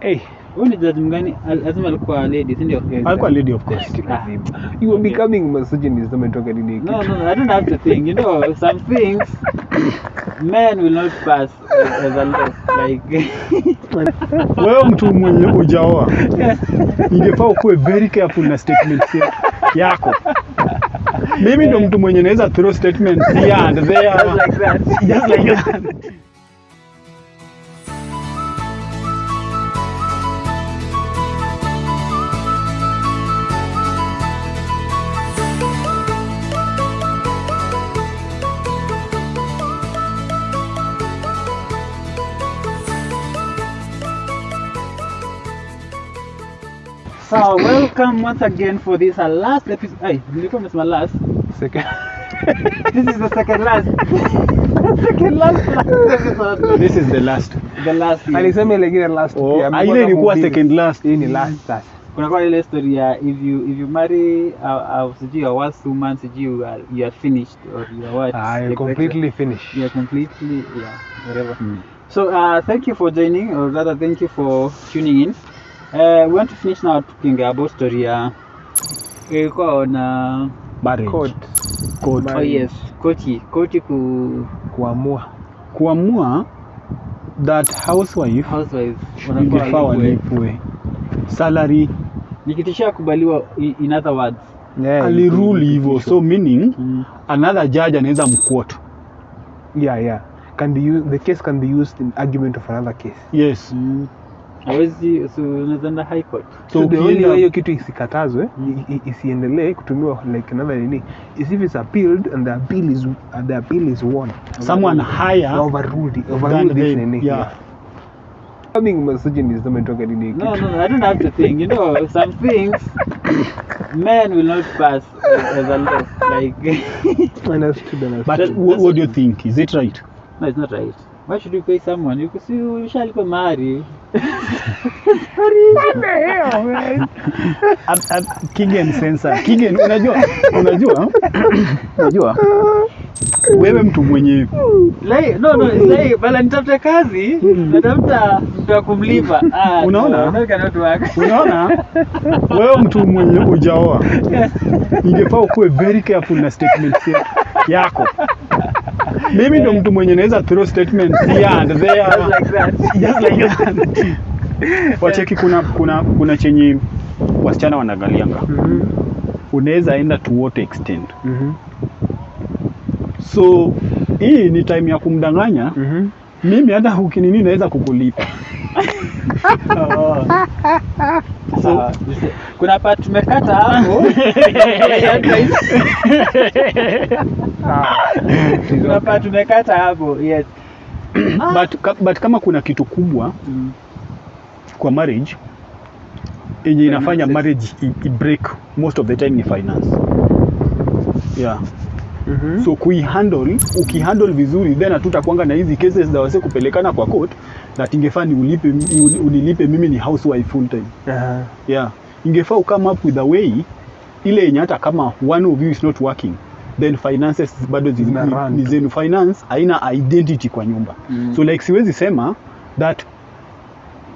hey, Huyu ni judge mgani? Lazima alikuwa lady, si ndio? alikuwa lady of course you are becoming misogynist umetoka nini No, no, no, I don't have to think. You know, some things men will not pass as a law. Like, wewe mtu mwenye ujaoa ingefaa ukuwe very careful na statements yako mimi ndo mtu mwenye naweza throw statements here and there just like that. just like that So, welcome once again for this our last episode. Hey, nilikuwa nimesema last. second This is the second last. second last, last episode. this is the last The last. year. alisema ile ingine last Oh, pia, ah, amekuwa ile ilikuwa kama second last. hii ni last sasa kuna kwa ile story ya if you if you marry uh, uh, sijui a worst woman sijui you are, you are finished or you are what I etc. completely finished you are completely yeah whatever so uh, thank you for joining or rather thank you for tuning in uh, we want to finish now talking about story ya ilikuwa ona marriage. Code. oh yes. Koti koti ku kuamua. kuamua that housewife housewife ingefaa walipwe. salary. Nikitishia kubaliwa in other words. Yeah, alirule hivyo. so meaning mm. another judge anaweza mkuoto yeah yeah. Can be used, the case can be used in argument of another case. Yes. Mm. Hawezi so unaweza enda high court. So, way hiyo kitu isikatazwe i- isiendelee kutumiwa like another nini. Is if it's appealed and the appeal is and the appeal is won. Someone higher overruled overruled this nini yeah. Coming misogynist umetoka nini No, no, no, I don't have to think. You know, some things men will not pass as a law. Like, understood understood. But what do you think? Is it right? No, it's not right. Why should you pay someone? You could see you shall go marry. At- at Kigen sensor Kigen unajua unajua unajua wewe mtu mwenye Like, no, no, it's like, bala nitafute kazi, natafuta mtu wa kumlipa. Ah, Unaona? No, that cannot work. unaona wewe mtu mwenye ujaoa ingefaa ukuwe very careful na statement ya- yako mimi ndo mtu mwenye naweza throw statement here and there. Just like that. just like that. Wacheki kuna kuna kuna chenye wasichana wanagalianga. Mhm, unaweza enda to what extent? Mhm, so hii ni time ya kumdanganya. Mhm. mimi hata ukinini naweza kukulipa Kuna pa tumekata hapo. Kuna pa tumekata hapo. Yes. but, ka- but kama kuna kitu kubwa Mm. kwa marriage yenye inafanya marriage i, i break most of the time ni finance yeah Mhm. so kuihandle ukihandle vizuri then hatutakwanga na hizi cases za wase kupelekana kwa court that ingefaa niulipe unilipe mimi ni housewife full time Uh -huh. yeah ingefaa ukame up with a way ile yenye hata kama one of you is not working then finances bado ni- zenu finance haina identity kwa nyumba Mm. so like siwezi sema that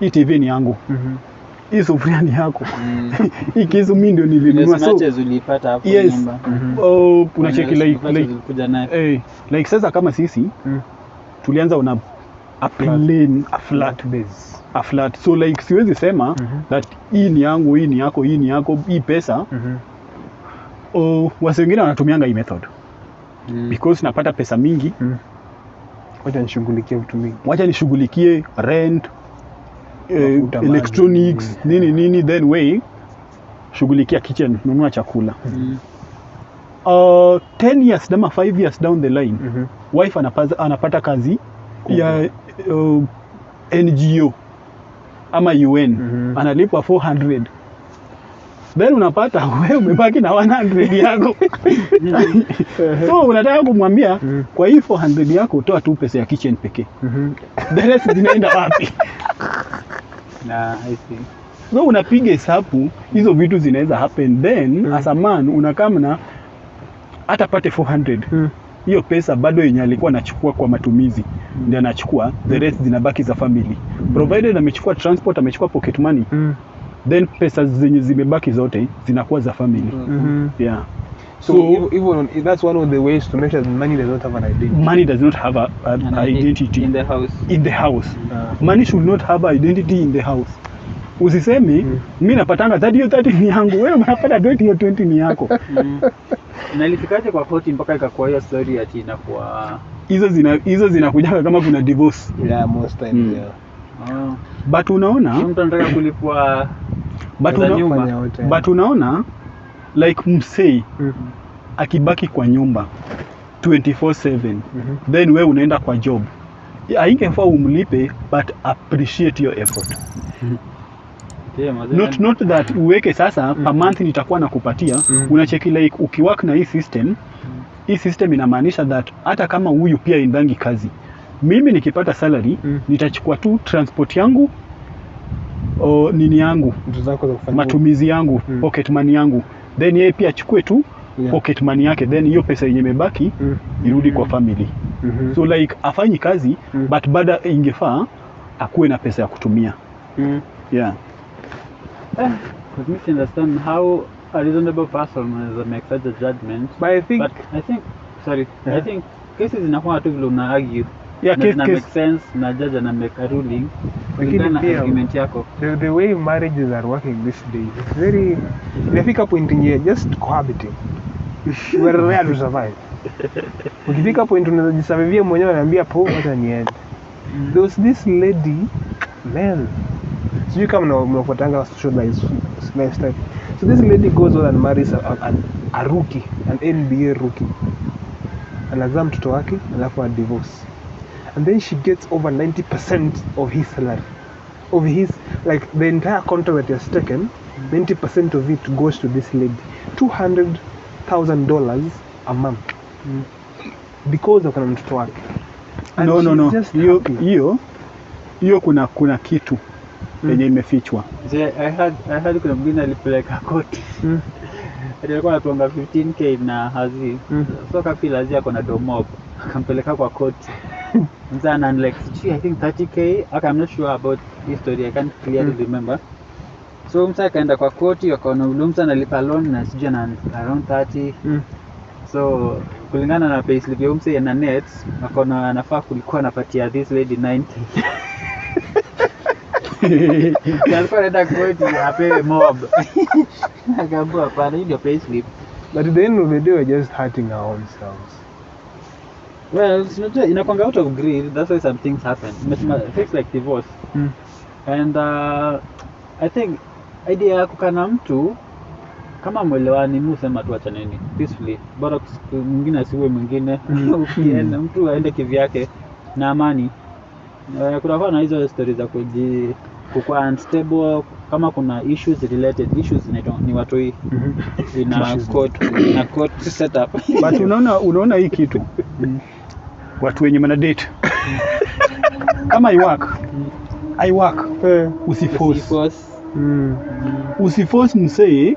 hii tv ni yangu Mhm. hii sufuria ni yako Mm. hii kisu mi ndio nilinunua so matches ulipata hapo yes nyumba. -hmm. oh, unacheki like, like, nayo. eh, like sasa kama sisi Mm. tulianza una a plane a flat base a flat so like siwezi sema Mhm. that hii ni yangu hii ni yako hii ni yako hii pesa Mhm. oh, wasi wengine wanatumianga hii method Mm. because napata pesa mingi Mm. wacha nishughulikie vitu mingi wacha nishughulikie rent eh, electronics nini. nini nini then way shughulikia kitchen nunua chakula Mm. uh, 10 years ama 5 years down the line Mhm. wife anapata, anapata kazi ya uh, ngo ama un mm -hmm. analipwa 400 then unapata wewe umebaki na 100 yako so unataka kumwambia Mhm. kwa hii 400 yako utoa tu pesa ya kitchen pekee Mhm. the rest zinaenda wapi Na, I see. so unapiga hesabu hizo vitu zinaweza happen then Mm. as a man unakaa na hata pate 400 Mm. Hiyo pesa bado yenye alikuwa anachukua kwa matumizi mm. ndio anachukua the rest zinabaki za family mm. provided amechukua transport amechukua pocket money Mm. then pesa zenye zimebaki zote zinakuwa za family mm -hmm. yeah So, So- even, on, that's one of the ways to make sure that money does not have an identity. money does not have a, a, An identity in the house. in the house Uh, money should not have an identity in the house usisemi Mm. mi napatanga 30 hiyo 30 ni yangu wewe unapata 20 hiyo 20 ni yako Mm. Na ilifikaje kwa koti mpaka ikakuwa hiyo story ati inakuwa hizo zina hizo zinakujaga kama kuna divorce yeah, most times, Mm. yeah. oh. but unaona mtu anataka kulipwa but, unaona una, but unaona like msei Mm. -hmm. akibaki kwa nyumba 24/7 mm -hmm. then we unaenda kwa job aingefaa umlipe but appreciate your effort mm mazee. Not, not that uweke sasa mm. per month nitakuwa nakupatia Mm. unacheki like ukiwork na hii system mm. hii system inamaanisha that hata kama huyu pia indangi kazi mimi nikipata salary Mm. nitachukua tu transport yangu o, nini yangu matumizi yangu Mm. pocket money yangu then yeye pia achukue tu Yeah. pocket money yake then hiyo pesa yenye imebaki Mm. irudi kwa family mm -hmm. so like afanyi kazi Mm. but bada ingefaa akuwe na pesa ya kutumia Mm. yeah Let me understand how a reasonable person will make such a judgment. But I think But I think, sorry, yeah. I think cases zinakuwa tu vile una argue. yeah na case, zina case, make sense na judge ana make a ruling kulingana na argument yako. the, the way marriages are working these days it's very inafika point yenye just cohabiting we're rare to survive ukifika point unaweza jisurvivia mwenyewe anaambia po hata niende there was this lady man sijui kama mna- mnafuatanga social life- lifestyle so this lady goes on and marries a, a, a, a rookie an nba rookie. Anazaa mtoto wake alafu a divorce. And then she gets over 90% of his salary. Of his like the entire contract that he has taken 90% of it goes to this lady. $200000 a month. Because of na mtoto wake. No no no. hiyo hiyo kuna kuna kitu. Mm. Yenye imefichwa. I heard, I had kuna mwingine alipeleka koti. Mm. Alikuwa anatuanga 15k na hazi. Mm. so kafi lazia ako na domob akampeleka kwa koti. Mzana like sijui i think 30k okay, I'm not sure about this story. I can't clearly Mm. remember. So msa akaenda kwa koti wakaona ule msa analipa loan na sijui na around 30 Mm. so kulingana na payslip ya umse na net wakaona anafaa kulikuwa anapatia this lady 90 Na alikuwa anaenda koti apewe mob. Akaambiwa hapana hii ndio payslip. But at the end of the day we're just hurting our own selves. Well unajua inakwanga out of greed. That's why some things happen. Umesema things like divorce. Mm. and uh, i think idea ya kukana mtu kama mwelewani mi husema tu achaneni peacefully. Bora mwingine asiue mwingine. Ukienda mtu aende kivyake. Na amani. Uh, kunakuwa na hizo stori za kuji kukua unstable kama kuna issues related issues inaitwa ni watoi ina Issues. court ina court setup. But unaona unaona hii kitu. Watu wenye mana date. Kama i work. I work. Usiforce. Usiforce. Mm. usiforce msee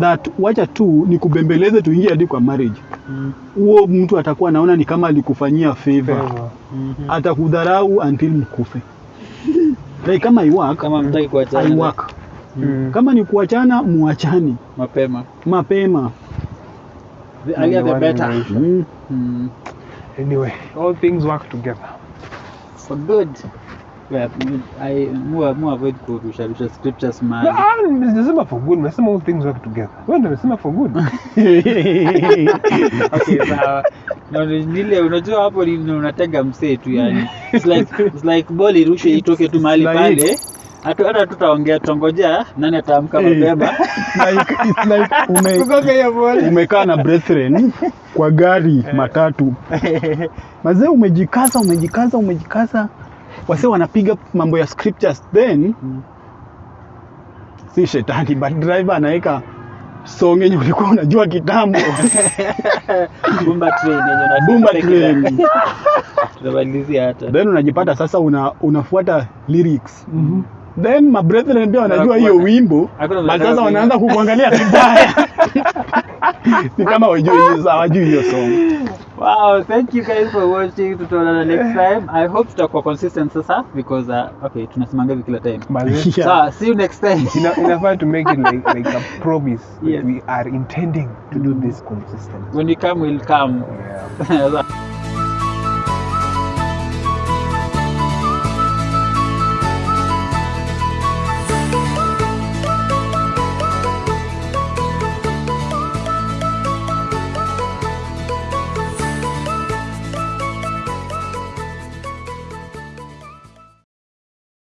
that wacha tu ni kubembeleze tuingie hadi kwa marriage. Huo Mm. mtu atakuwa anaona ni kama alikufanyia favor. Favor. -hmm. atakudharau until mkufe like kama i work kama mtaki i kuachana work. Mm. kama ni kuachana muachane. Mapema. Mapema. The earlier the better. mm. mm. anyway all things work together. For good. Well, I more more avoid kurusha rusha scriptures man. Ah, nimesema for good nimesema all things work together. Wewe ndio umesema for good. Okay sawa Na nile unajua hapo ni unatega msee tu yani. It's like it's like ball irushwe itoke tu mahali like- pale. Hata hata tutaongea tutangojea nani ataamka Eh. mapema. Like, it's like ume, kugonga hiyo ball umekaa na brethren kwa gari matatu. Mazee umejikaza umejikaza umejikaza. Wase wanapiga mambo ya scriptures then Mm. si shetani but driver anaweka song yenye ulikuwa unajua kitambo. Bumba train yenye na Bumba train. Tunamalizia hata. Then unajipata sasa una, unafuata lyrics. Then mabrethren pia wanajua hiyo wimbo. But sasa wanaanza kukuangalia vibaya ni kama wajui hiyo hawajui hiyo song Wow, thank you guys for watching. Tutaonana next time. I hope tutakuwa consistent sasa because uh, okay, tunasimanga kila time. Yeah. So, see you next time. ina- inafaa to make it like, like a promise that Yes. we are intending to do this consistently When you come, we'll come. yeah.